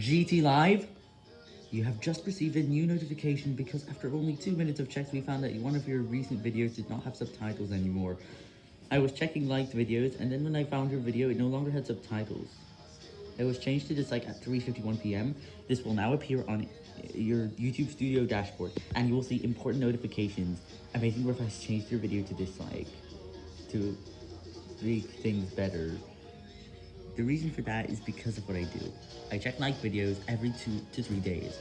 GT Live, you have just received a new notification because after only two minutes of checks, we found that one of your recent videos did not have subtitles anymore. I was checking liked videos, and then when I found your video, it no longer had subtitles. It was changed to dislike at 3.51pm. This will now appear on your YouTube Studio dashboard, and you will see important notifications. Amazing Riff has changed your video to dislike, to make things better. The reason for that is because of what I do. I check like videos every two to three days.